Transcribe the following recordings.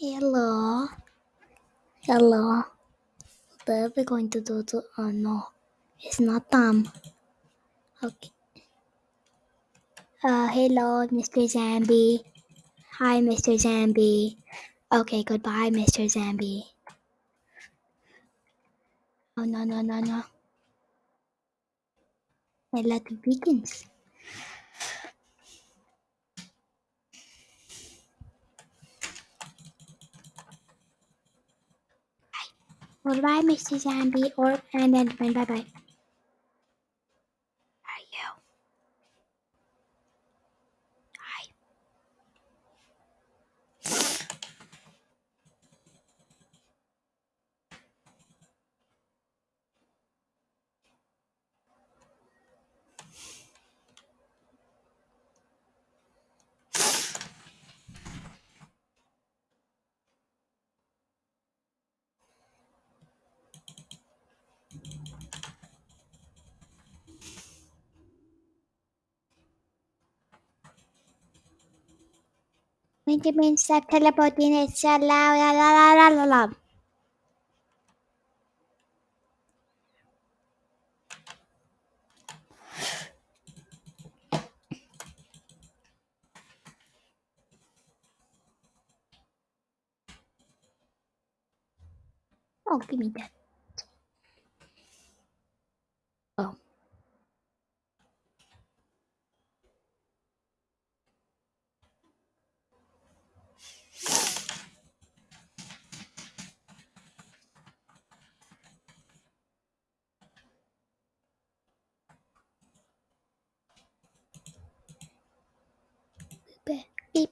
Hello. Hello. What are we going to do to... Oh no. It's not them. Okay. Uh, hello, Mr. Zambi. Hi, Mr. Zambi. Okay, goodbye, Mr. Zambi. Oh no, no, no, no. I let the beacons. Goodbye, Mr. Zombie, or and then friend. Bye bye. Means stop teleporting, la la la la la la la. Oh, give me that. Oh. Beep. Beep.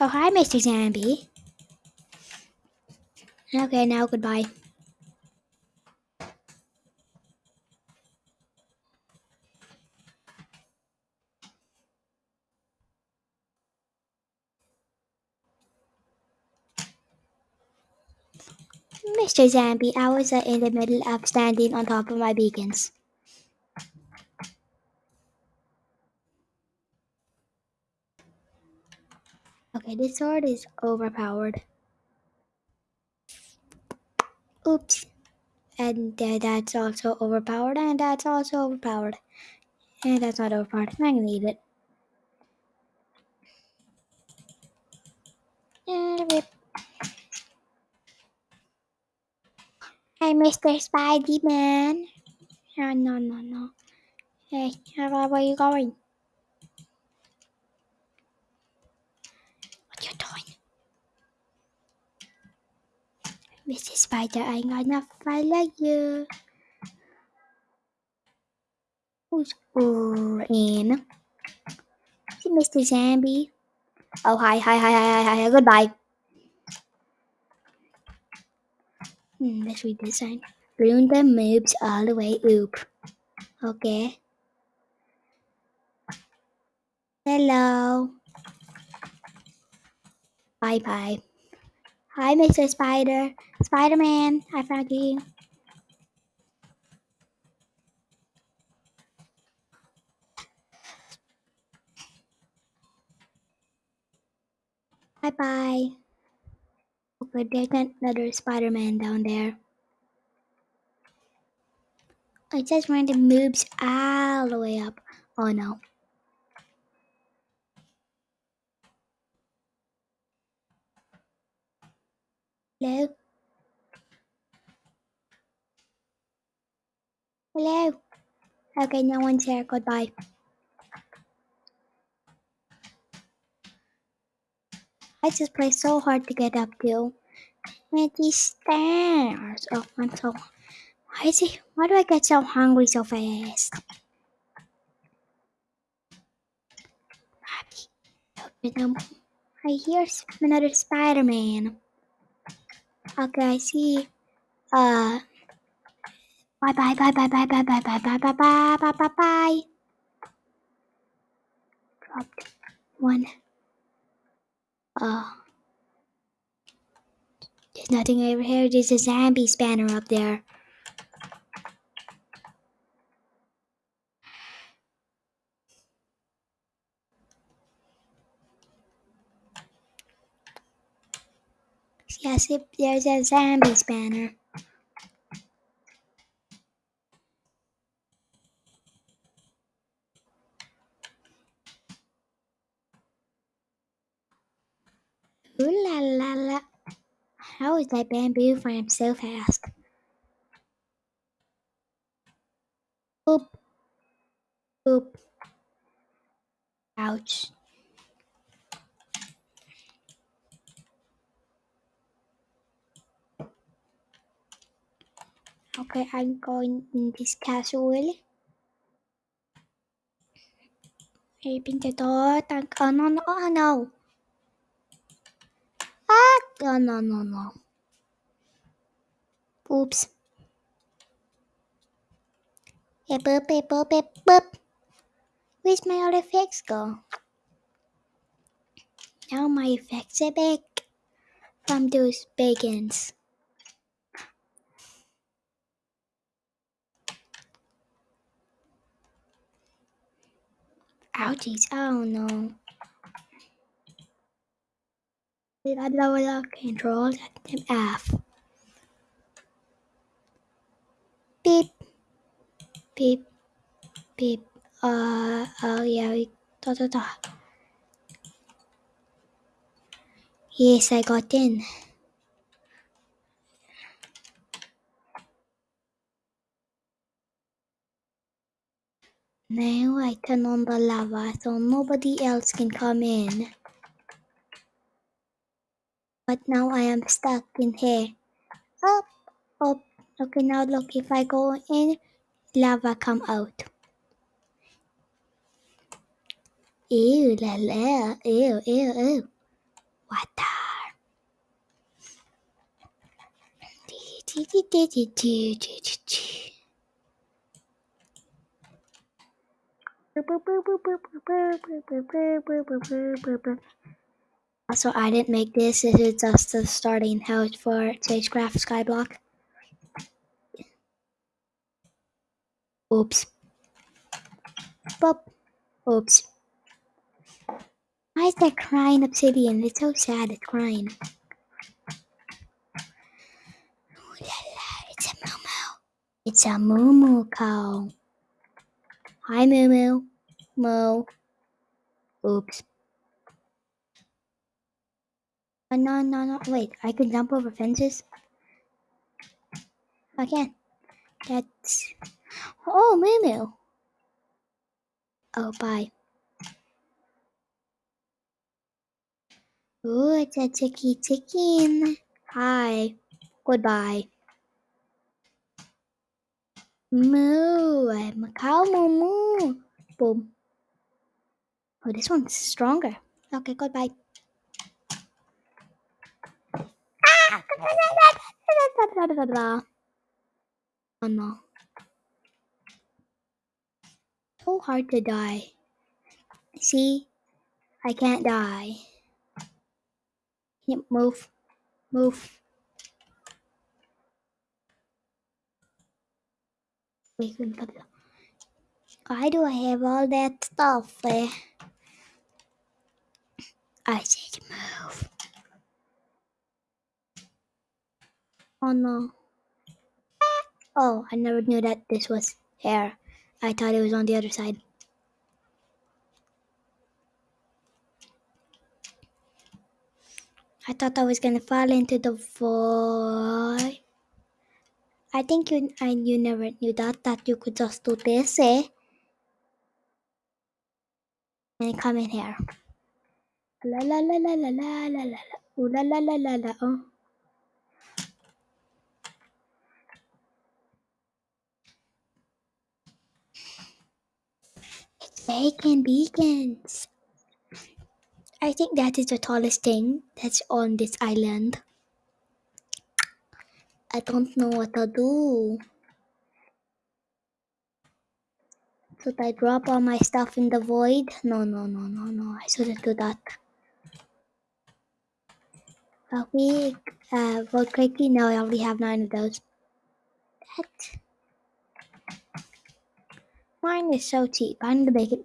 Oh, hi, Mr. Zambi. Okay, now goodbye. Mr. Zambi, I was uh, in the middle of standing on top of my beacons. Okay, this sword is overpowered. Oops. And uh, that's also overpowered, and that's also overpowered. And that's not overpowered. I'm gonna eat it. Hey, Mr. Spidey Man. Oh, no, no, no. Hey, where are you going? What you doing? Mr. Spider, I'm gonna follow you. Who's in? Mr. Zambi. Oh, hi, hi, hi, hi, hi, hi, goodbye. Hmm, let's read this sign. Moves all the way up. Okay. Hello. Bye bye. Hi, Mr. Spider. Spider Man, I found. Bye bye. Okay, there's another Spider Man down there. I just ran the moves all the way up. Oh no. Hello? Hello? Okay, no one's here. Goodbye. I just play so hard to get up to. And these stairs. Oh, I'm so. Why is it? Why do I get so hungry so fast? I hear another Spider-Man. Okay, I see. Uh, bye bye bye bye bye bye bye bye bye bye bye bye bye bye. Dropped one. Uh, there's nothing over here. There's a zombie spanner up there. Yes, there's a zombies banner. Ooh la la la. How is that bamboo frame so fast? Okay, I'm going in this castle. Open the door. Thank oh no no oh no. Ah oh no no no. Oops. Hey boop hey boop hey boop. Where's my other effects go? Now my effects are back from those bacons. Ouchies, oh no. Did I lower the control to F? Beep. Beep. Beep. Uh, oh yeah, we, da da da. Yes, I got in. Now I turn on the lava so nobody else can come in. But now I am stuck in here. Up, up. Okay, now look, if I go in, lava come out. Ew, la la, ew, ew, ew. Water. Also, I didn't make this. This is just the starting house for Sagecraft Skyblock. Oops. Boop. Oops. Why is that crying obsidian? It's so sad. It's crying. Ooh la la, it's a moo moo. It's a moo moo cow. Hi moo moo. Moo. Oops. Oh, no, no, no. Wait, I can jump over fences? I can. That's. Oh, moo moo. Oh, bye. Ooh, it's a ticky ticking. Hi. Goodbye. Moo. Cow moo moo. Boom. Oh, this one's stronger. Okay, goodbye. Oh no. So hard to die. See? I can't die. Yep, move. Move. Why do I have all that stuff? Eh? I said move. Oh no. Oh, I never knew that this was hair. I thought it was on the other side. I thought I was gonna fall into the void. I think you and you never knew that that you could just do this, eh? And come in here. La la la la la la la la Ooh, la la la la la oh. Bacon beacons. I think that is the tallest thing that's on this island. I don't know what to do. Should I drop all my stuff in the void? No, no, no, no, no. I shouldn't do that. Are we uh, vote quickly? No, I already have nine of those. That mine is so cheap. I need to make it.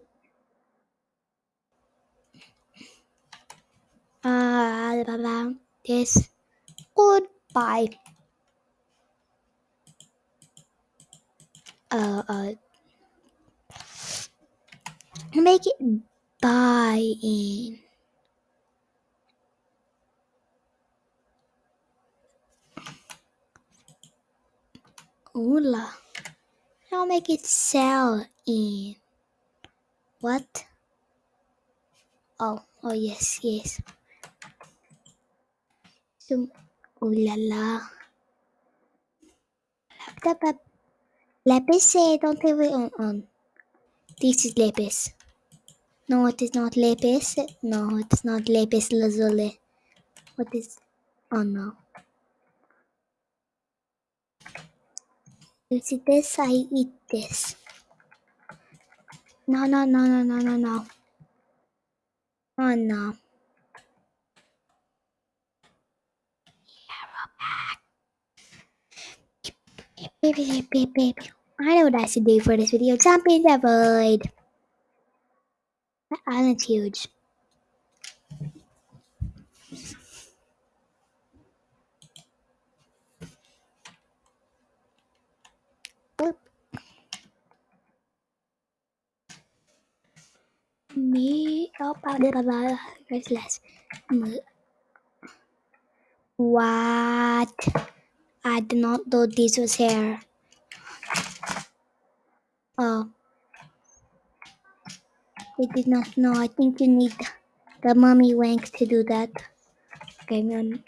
Uh, blah, blah, this. Goodbye. Uh, uh, make it buy in. Oola. I'll make it sell in. What? Oh, oh yes, yes. So, ooh la la. Lapis say, don't leave it on, on. This is lapis. No, it is not lapis. No, it's not lapis lazuli. What is? Oh no. You see this? I eat this. No, no, no, no, no, no, no. Oh no. Baby, baby, baby, baby. I know what I should do for this video. Jump in the void. That island's huge. Boop. Me, oh, blah, blah, blah. There's less. What? I did not know this was here. Oh. I did not know. I think you need the mummy wank to do that. Okay, on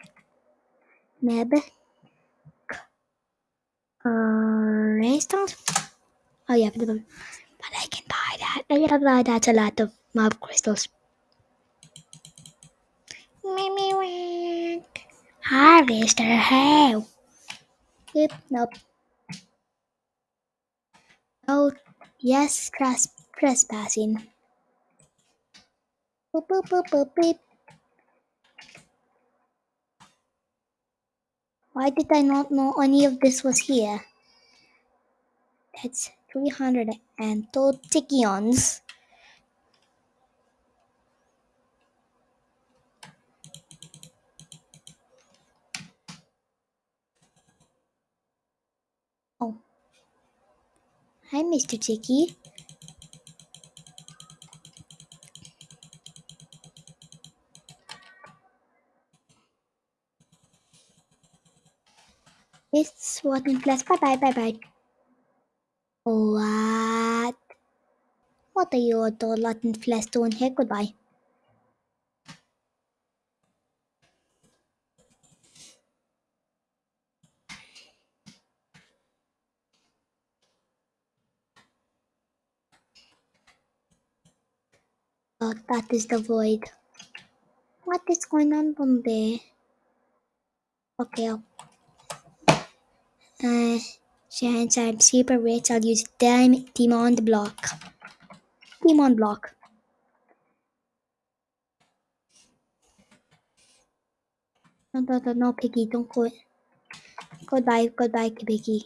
Meb. Uh, restaurant? Oh yeah, but, but I can buy that. I can buy that a lot of mob crystals. Mimi wank. Harvester how? Yep, nope. Oh, yes, tresp trespassing. Boop, boop, boop, boop, beep. Why did I not know any of this was here? That's 302 Tikions. Oh. Hi, Mr. Tiki. It's what in class. Bye bye, bye bye. What? What are you all Latin flesh doing here? Goodbye. Oh, that is the void. What is going on down there? Okay. Uh, since I'm super rich, I'll use Dim Demon Block. Demon Block. No, no, no, no, Piggy, don't go. Goodbye, goodbye, Piggy.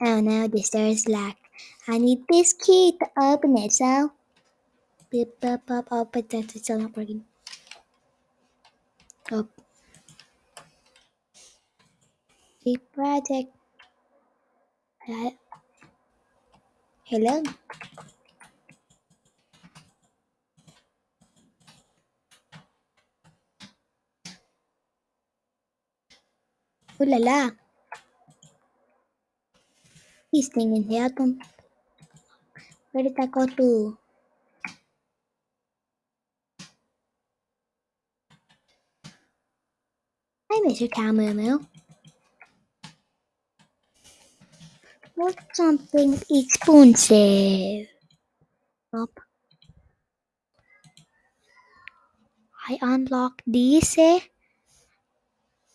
Oh no, this door is locked. I need this key to open it, so... Beep, beep, beep, oh, but that's still not working. Oh. Beep, project. Uh, hello? Ooh la la. This thing in here. Where did that go to? Hi, Mr. Camoo. Want something expensive? Nope. I unlock this.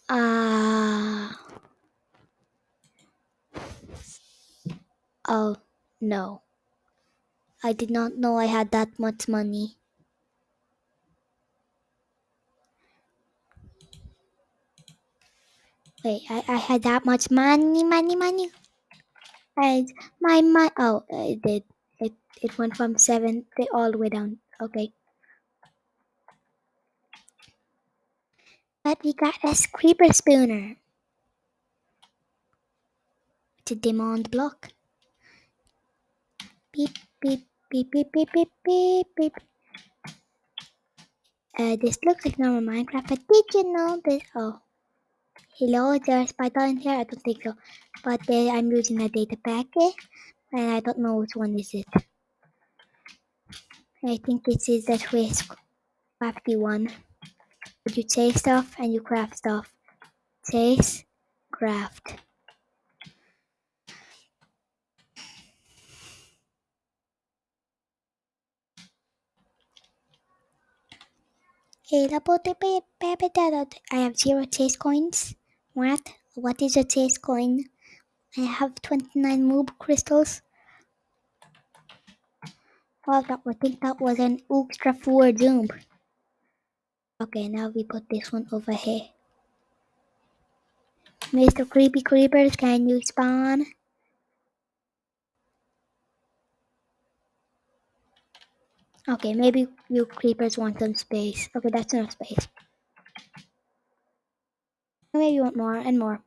Ah. oh, no. I did not know I had that much money. Wait, I, I had that much money, money, money. And my my oh, it did. It it went from seven all the way down. Okay. But we got a creeper spooner. To demand block. Beep, beep, beep, beep, beep, beep, beep, beep. Uh, this looks like normal Minecraft, but did you know this? Oh, hello, there's Python here? I don't think so. But uh, I'm using a data packet, and I don't know which one is it. I think this is the Swiss crafty one. You chase stuff and you craft stuff. Chase, craft. I have zero chase coins. What? What is a chase coin? I have 29 moob crystals. Oh, that, I think that was an extra four doom. Okay, now we put this one over here. Mr. Creepy Creepers, can you spawn? Okay, maybe you creepers want some space. Okay, that's enough space. Maybe you want more and more.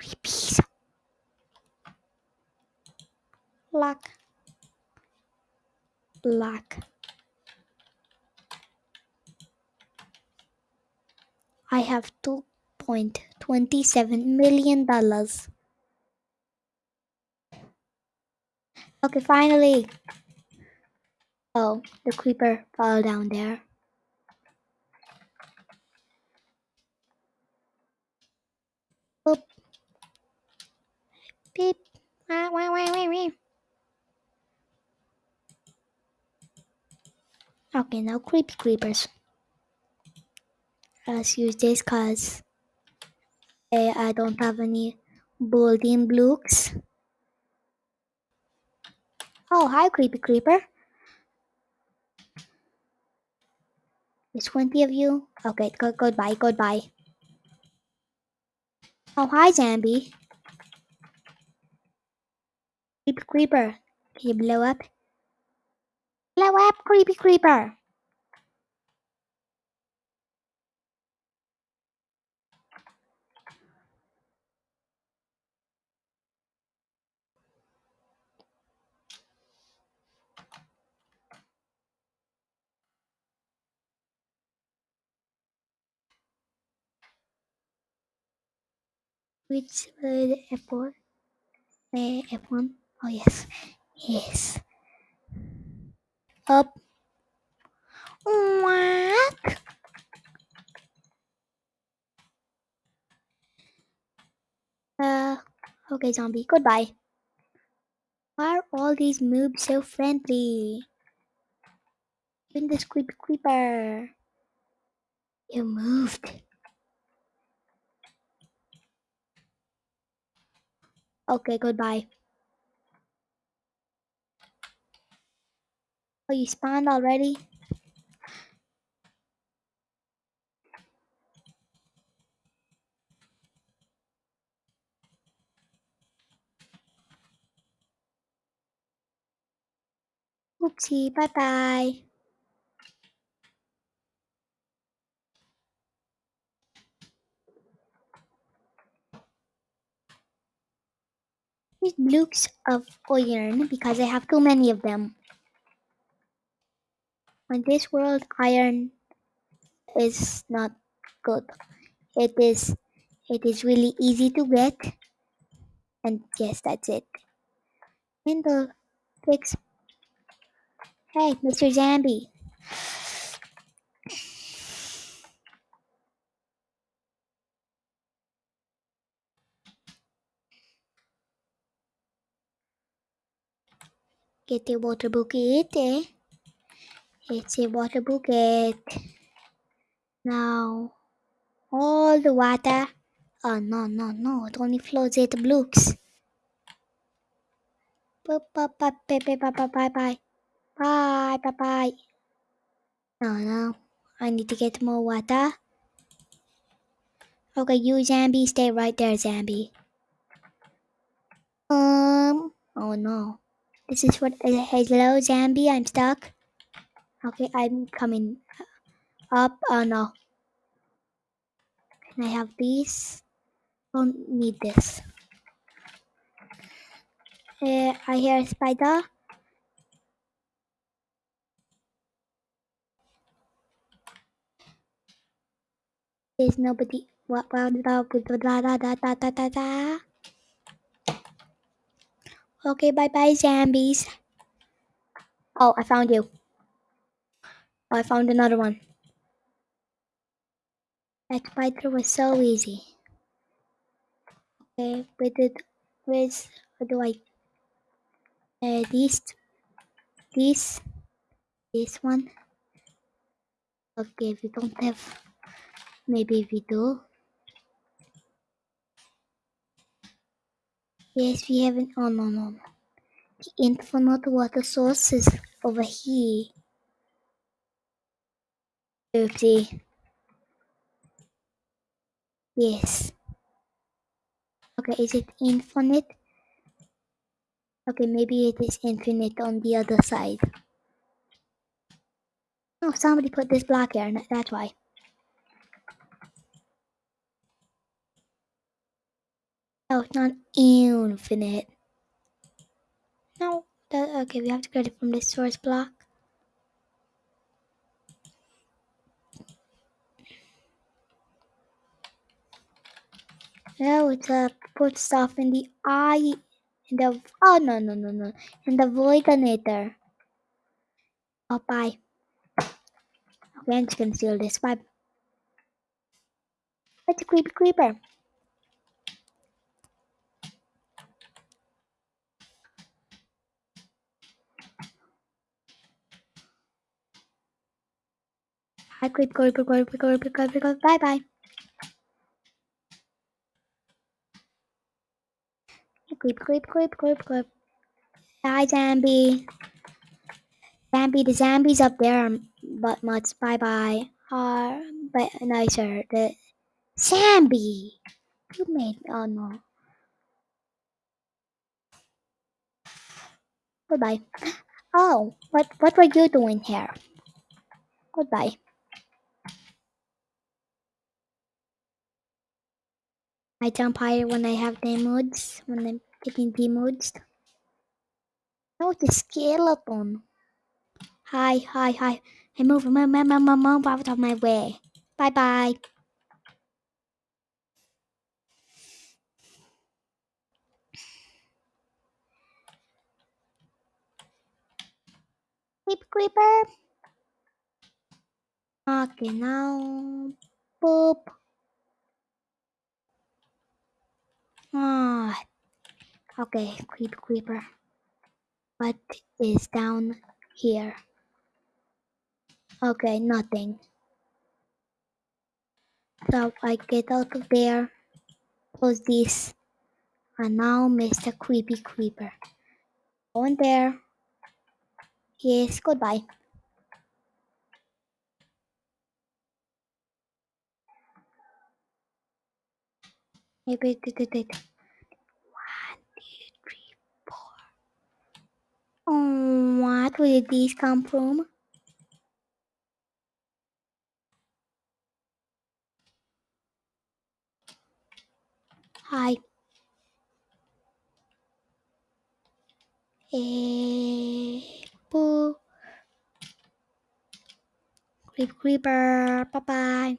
Creepies. Lock. Black. I have $2.27 million. Okay, finally. Oh, the creeper fell down there. Oop. Beep. Wah, wah, wah, wah, wah. Okay, now creepy creepers. Let's use this cause uh, I don't have any building blocks. Oh, hi creepy creeper. There's 20 of you. Okay, go goodbye, goodbye. Oh, hi zombie. Creepy creeper. Can you blow up? Blow up, creepy creeper. Which the F4? Uh, F1? Oh, yes. Yes. Up. What? Uh, okay, zombie. Goodbye. Why are all these moobs so friendly? Even this creepy creeper. You moved. Okay, goodbye. Oh, you spawned already? Oopsie, bye blocks of iron because I have too many of them. On this world, iron is not good. It is it is really easy to get. And yes, that's it. Window fix. Hey, Mr. Zambi. Get the water bucket. Eh? It's a water bucket. Now, all the water. Oh, no, no, no. It only flows eight blocks. Bye, bye, bye, bye, bye, bye, bye. Bye, bye, bye. No, no. I need to get more water. Okay, you Zambi, stay right there, Zambi. Um, oh no. This is what, uh, hello Zambi, I'm stuck. Okay, I'm coming up. Oh no. Can I have these? Don't need this. Uh, I hear a spider. There's nobody. What? Okay, bye bye, zombies. Oh, I found you. Oh, I found another one. That spider was so easy. Okay, where did, where's, how do I, uh, these, these, this one. Okay, we don't have, maybe we do. Yes, we have an. oh no, no. The infinite water source is over here. Oopsie. Yes. Okay, is it infinite? Okay, maybe it is infinite on the other side. Oh, somebody put this block here, that's why. Oh, it's not infinite. No, that, okay, we have to get it from the source block. No, it's a put stuff in the eye, in the, oh no, no, no, no, in the voidinator. Oh, bye. Okay, I'm just gonna steal this. Bye. It's a creepy creeper. I clip go, go, go, go, go, bye bye. Creep, creep, creep, creep, creep. Bye, Zambi. Zambi, the Zambies up there are butt mutts. Bye bye. Are but nicer. The Zambi. You made. Oh no. Goodbye. Oh, what what were you doing here? Goodbye. I jump higher when I have moods, when I'm getting the moods. Oh, the skeleton. Hi, hi, hi. Hey, move, move, move, move, move, move out of my way. Bye bye. Creep, creeper. Okay, now. Boop. Ah. Okay, creep, creeper. What is down here? Okay, nothing. So I get out of there, close this, and now Mr. Creepy Creeper. Go in there. Yes, goodbye. Wait. One, two, three, four. Oh, what? Where did these come from? Hi. Boo. Creep Creeper. Bye bye.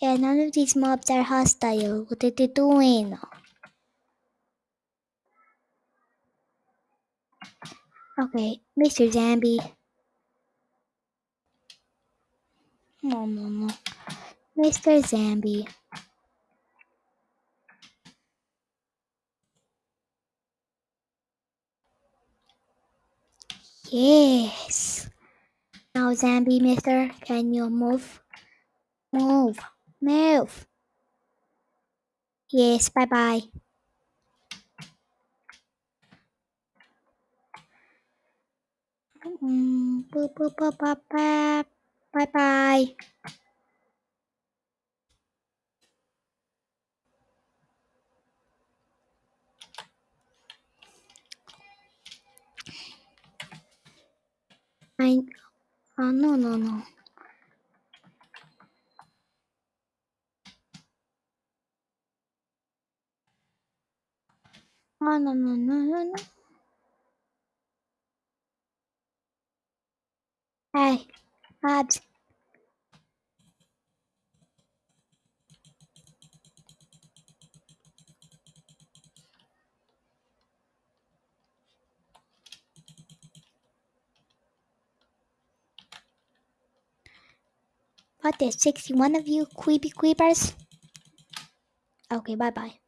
Yeah, none of these mobs are hostile. What are they doing? Okay, Mr. Zombie. No, no, no. Mr. Zombie. Yes. Now, Zombie Mister, can you move? Move. Move. Yes, うん、ぷぷぷぱぱ、バイバイ。はい。あ、ののの。あ、ののののの。Hey, Abs. What, there's 61 of you creepy creepers? Okay, bye bye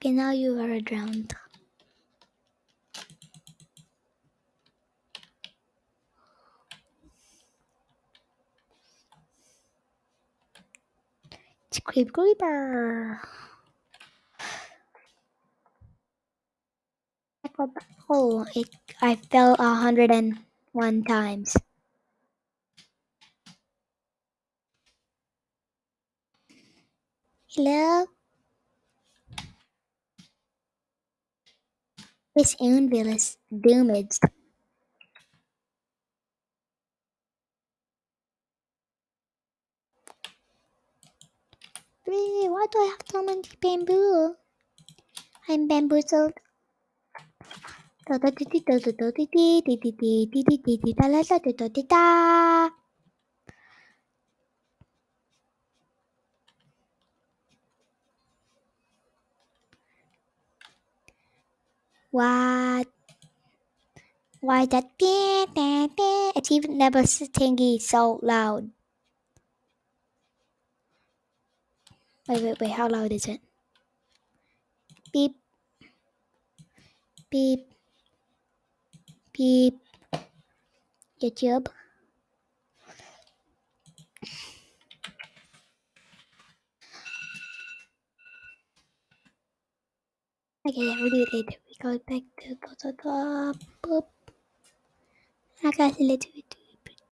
Okay, now you are drowned. Creep creeper. Oh, it, I fell a hundred and one times. Hello? This anvil is damaged. Why do I have so many bamboo? I'm bamboozled. What? Why that? beep, beep, beep? It's even never stingy so loud. Wait, wait, wait. How loud is it? Beep. Beep. Beep. YouTube. Okay, yeah, we'll do it later. Go back to the, the, the boop. I got a little bit.